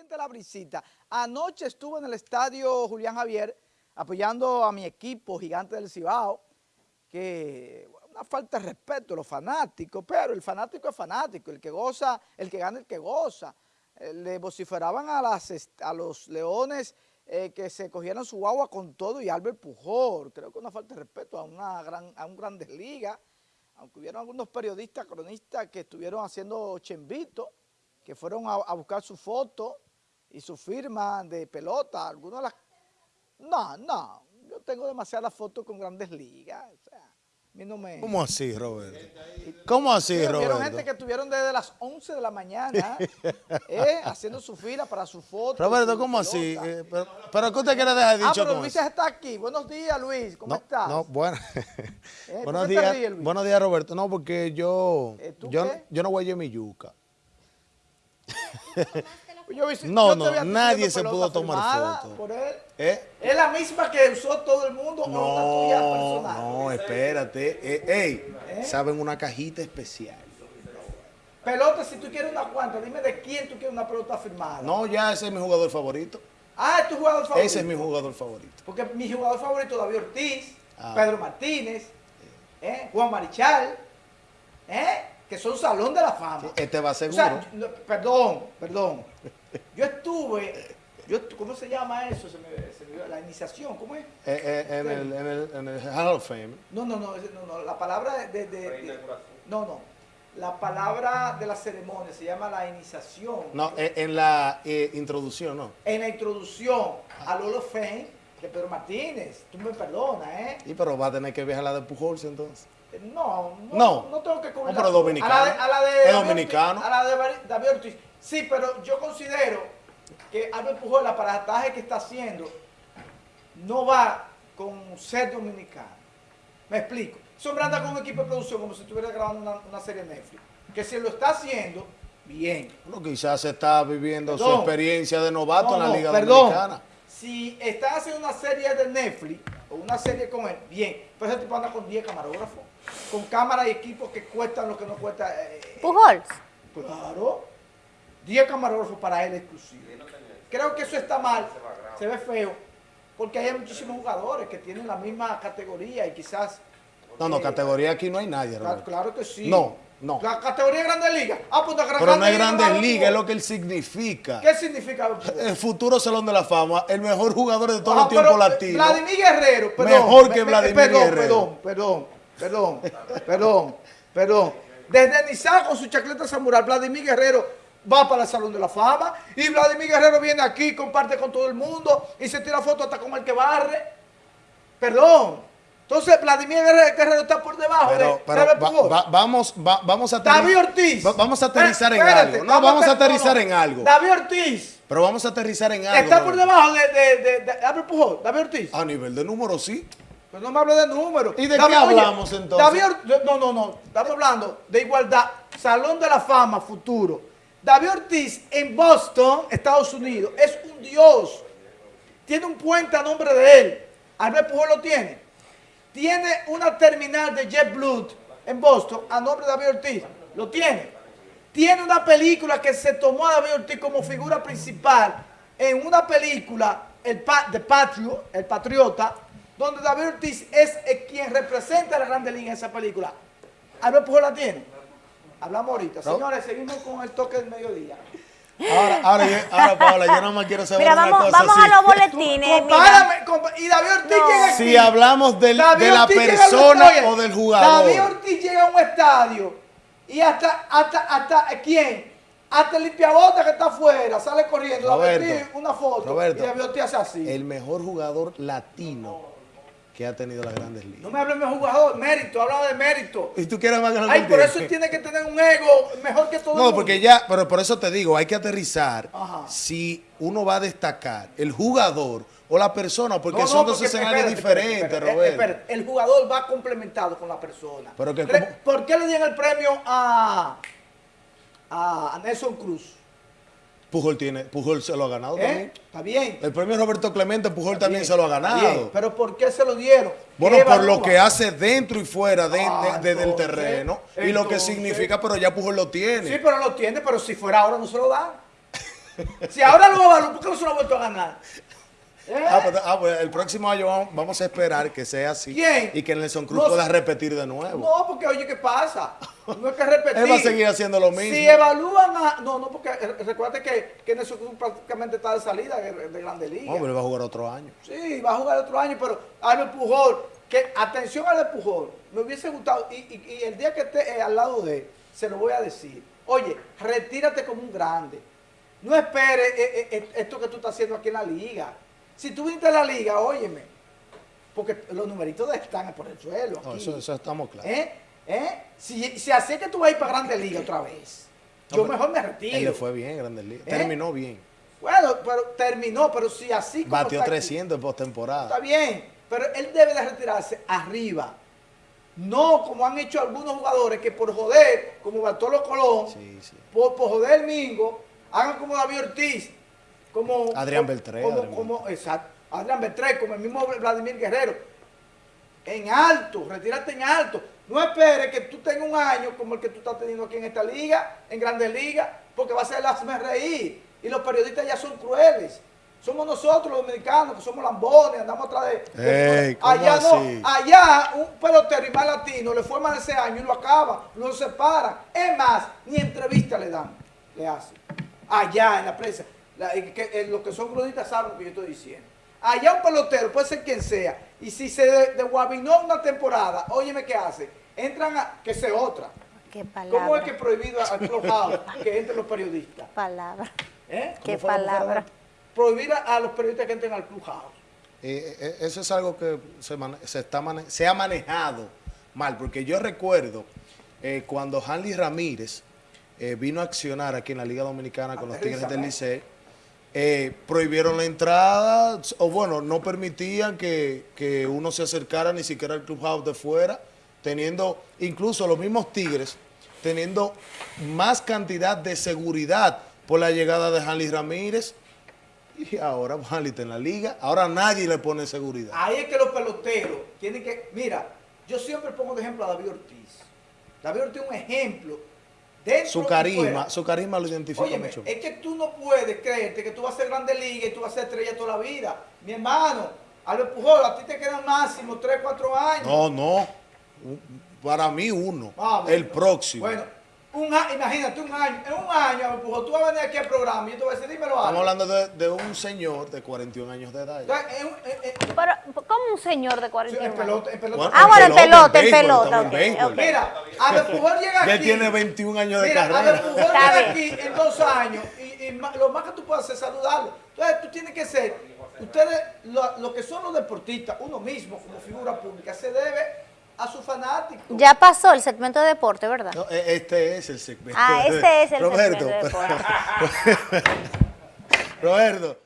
siente la brisita. Anoche estuve en el estadio Julián Javier apoyando a mi equipo Gigante del Cibao, que una falta de respeto a los fanáticos, pero el fanático es fanático, el que goza, el que gana, el que goza. Eh, le vociferaban a, las, a los leones eh, que se cogieran su agua con todo y Albert Pujol. Creo que una falta de respeto a, una gran, a un Grandes aunque hubieron algunos periodistas, cronistas que estuvieron haciendo chembito, que fueron a, buscar su foto y su firma de pelota, algunas de las... No, no, yo tengo demasiadas fotos con grandes ligas, o sea, a mí no me... ¿Cómo así, Roberto? ¿Cómo así, Roberto? Vieron gente que estuvieron desde las 11 de la mañana eh, haciendo su fila para su foto. Roberto, ¿cómo así? Eh, pero, ¿qué usted quiere dejar dicho Ah, pero Luis está aquí. Buenos días, Luis. ¿Cómo estás? No, bueno. Eh, buenos días, buenos días, Roberto. No, porque yo, yo, yo no voy a mi yuca. no, no, nadie se pudo tomar foto. Por él. ¿Eh? ¿Es la misma que usó todo el mundo no, o tuya personal? No, espérate. Eh, ¿Eh? saben una cajita especial. Pelota, si tú quieres una cuanta, dime de quién tú quieres una pelota firmada. No, ya ese es mi jugador favorito. Ah, es tu jugador favorito. Ese es mi jugador favorito. Porque mi jugador favorito David Ortiz, ah. Pedro Martínez, Juan Marichal, ¿eh? Que son salón de la fama. este va seguro. perdón, perdón. Yo estuve, yo, ¿cómo se llama eso? Se me, la iniciación, ¿cómo es? Eh, eh, en, el, en, el, en, el, Hall of Fame. No, no, no, no, no la palabra de, de, No, no. La palabra de la ceremonia se llama la iniciación. No, eh, en la introducción, ¿no? En la introducción al Hall of Fame de Pedro Martínez. Tú me perdonas, ¿eh? Y pero va a tener que viajar a la de Pujols entonces. No, no, no, tengo que cubrir. No, pero dominicano. A la de, a la de es dominicano. a la de David Ortiz. Sí, pero yo considero que Albert Pujol, el aparataje que está haciendo, no va con ser dominicano. Me explico. Sombra anda con un equipo de producción como si estuviera grabando una, serie de Netflix. Que si lo está haciendo, bien. Bueno, quizás está viviendo su experiencia de novato en la Liga Dominicana. Si está haciendo una serie de Netflix o una serie con él, bien. Pero ese tipo anda con 10 camarógrafos con cámaras y equipos que cuestan lo que no cuesta. Eh, Pujols. Claro. 10 camarógrafos para él exclusivo. Creo que eso está mal, se ve feo, porque hay muchísimos jugadores que tienen la misma categoría y quizás... No, no, categoría aquí no hay nadie. Claro, que sí. No, no. La categoría Grandes Ligas. Ah, pues Pero no es Grandes Ligas, es lo que él significa. ¿Qué significa? El futuro Salón de la Fama, el mejor jugador de todo el tiempo latino. Vladimir Guerrero, perdón. Mejor que Vladimir Guerrero. Perdón, perdón, perdón, perdón, perdón. Desde Nizar con su chacleta samurai, Vladimir Guerrero va para el Salón de la Fama y Vladimir Guerrero viene aquí, comparte con todo el mundo y se tira foto hasta con el que barre. Perdón. Entonces, Vladimir Guerrero está por debajo de, vamos, vamos a David Ortiz. vamos a aterrizar en algo. No, vamos a aterrizar en algo. David Ortiz. Pero vamos a aterrizar en algo. Está por debajo de, de, de, David Pujol, David Ortiz. A nivel de número, sí. Pero no me hable de números. ¿Y de qué hablamos entonces? David, no, no, no. Estamos hablando de igualdad. Salón de la Fama futuro. David Ortiz en Boston, Estados Unidos, es un dios. Tiene un puente a nombre de él. Albert Pujol lo tiene. Tiene una terminal de JetBlue en Boston a nombre de David Ortiz. Lo tiene. Tiene una película que se tomó a David Ortiz como figura principal en una película, el de Patrio, El Patriota, donde David Ortiz es quien representa a la Grande Liga en esa película. Albert Pujol la tiene. Hablamos ahorita. Señores, seguimos con el toque del mediodía. Ahora, ahora, ahora, Paola, yo no me quiero saber mira, una vamos, cosa vamos a los boletines. y David Ortiz llega aquí. Si hablamos del, de la persona o del jugador. David Ortiz llega a un estadio y hasta, hasta, hasta, ¿quién? Hasta el limpiabota que está afuera, sale corriendo, Roberto, David Ortiz, una foto. Roberto, y David Ortiz hace así. El mejor jugador latino que ha tenido las grandes ligas. No me hables de jugador, mérito, hablaba de mérito. Y tú quieres más Ay, por eso tiene que tener un ego mejor que todo No, porque ya, pero por eso te digo, hay que aterrizar si uno va a destacar el jugador o la persona, porque son dos escenarios diferentes, Roberto. el jugador va complementado con la persona. Pero que, ¿Por qué le dieron el premio a, a Nelson Cruz? Pujol tiene, Pujol se lo ha ganado ¿Eh? también. Está bien. El premio Roberto Clemente, Pujol también se lo ha ganado. Pero ¿por qué se lo dieron? Bueno, por lo que hace dentro y fuera de, ah, del terreno y lo que significa, pero ya Pujol lo tiene. Sí, pero lo tiene, pero si fuera ahora no se lo dan. Si ahora lo evalúan, ¿por qué no se lo ha vuelto a ganar? ¿Eh? Ah, pues, ah, pues el próximo año vamos, a esperar que sea así. ¿Quién? Y que Nelson Cruz No pueda repetir de nuevo. No, porque oye, ¿qué pasa? No es que repetir. Él va a seguir haciendo lo mismo. Si evalúan a... No, no, porque recuerda que, que Nelson Cruz prácticamente está de salida de, de Grande Liga. No, pero él va a jugar otro año. Sí, va a jugar otro año, pero Albert Pujol, que atención a Albert Pujol, me hubiese gustado, y, y- y el día que esté eh, al lado de él, se lo voy a decir, oye, retírate como un grande, no esperes eh, eh, eh, esto que tú estás haciendo aquí en la liga. Si tú viniste a la liga, óyeme, porque los numeritos están por el suelo. No, eso, eso estamos claros. ¿Eh? ¿Eh? Si, si así que tú vas a ir para Grande Liga otra vez, No, yo mejor me Él le retiro. fue bien, Grandes Ligas. ¿Eh? Terminó bien. Bueno, pero terminó, pero si así como Batió está aquí- 300 en postemporada. Está bien, pero él debe de retirarse arriba. No como han hecho algunos jugadores que por joder, como Bartolo Colón, Sí, sí. por, por joder Mingo, hagan como David Ortiz, como Adrián Beltré, como, Adrián como- exacto, Adrián Beltré, como el mismo Vladimir Guerrero. En alto, retírate en alto. No esperes que tú tengas un año como el que tú estás teniendo aquí en esta liga, en Grandes Ligas, porque va a ser hazme reír. Y los periodistas ya son crueles. Somos nosotros los dominicanos que somos lambones, andamos atrás de... de- Ey, ¿cómo allá así? no, allá un pelotero y más latino le fue mal ese año y lo acaba, lo separa. Es más, ni entrevista le dan, le hacen. Allá en la prensa, la- eh, que, eh, los que son periodistas saben lo que yo estoy diciendo. Allá un pelotero, puede ser quien sea, y si se de, desguabinó una temporada, óyeme qué hace, entran a, que sea otra. Qué ¿Cómo es palabra. que prohibido al clubhouse que entren los periodistas? Palabra. ¿Eh? Qué? ¿Cómo fue? palabra. Prohibir a, a los periodistas que entren al clubhouse. Eh, eh, eso es algo que se, se está se ha manejado mal, porque yo recuerdo eh, cuando Hanley Ramírez eh, vino a accionar aquí en la Liga Dominicana con los Tigres del. Licey, eh, prohibieron la entrada, o bueno, no permitían que, que uno se acercara ni siquiera al clubhouse de fuera, teniendo incluso los mismos Tigres, teniendo más cantidad de seguridad por la llegada de Hanley Ramírez. Y ahora Hanley está en la liga, ahora nadie le pone seguridad. Ahí es que los peloteros tienen que. Mira, yo siempre pongo de ejemplo a David Ortiz. David Ortiz es un ejemplo. Dentro Su carisma, su carisma lo identifica Óyeme, mucho. es que tú no puedes creerte que tú vas a ser grande liga y tú vas a ser estrella toda la vida. Mi hermano, Albert Pujol, a ti te quedan máximo 3, 4 años. No, no. Para mí uno. Ah, bueno. el próximo. Bueno, un a- imagínate un año. En un año, Pujol, tú vas a venir aquí al programa y yo te voy a decir, dímelo Estamos Albert. hablando de, de un señor de 41 años de edad. Entonces, Pero, como un señor de en 41 pelota, en pelota. Bueno, Ah, bueno, en pelota, en estamos en. Mira, Albert Pujol llega aquí. Ya tiene 21 años de Mira, carrera. Albert Pujol Está llega aquí en dos años y, y lo más que tú puedes hacer es saludarlo. Entonces tú tienes que ser, ustedes, lo, lo que son los deportistas, uno mismo como figura pública, se debe a sus fanáticos. Ya pasó el segmento de deporte, ¿verdad? No, e- este es el segmento. Ah, de- este es el Roberto, segmento de deporte. Roberto.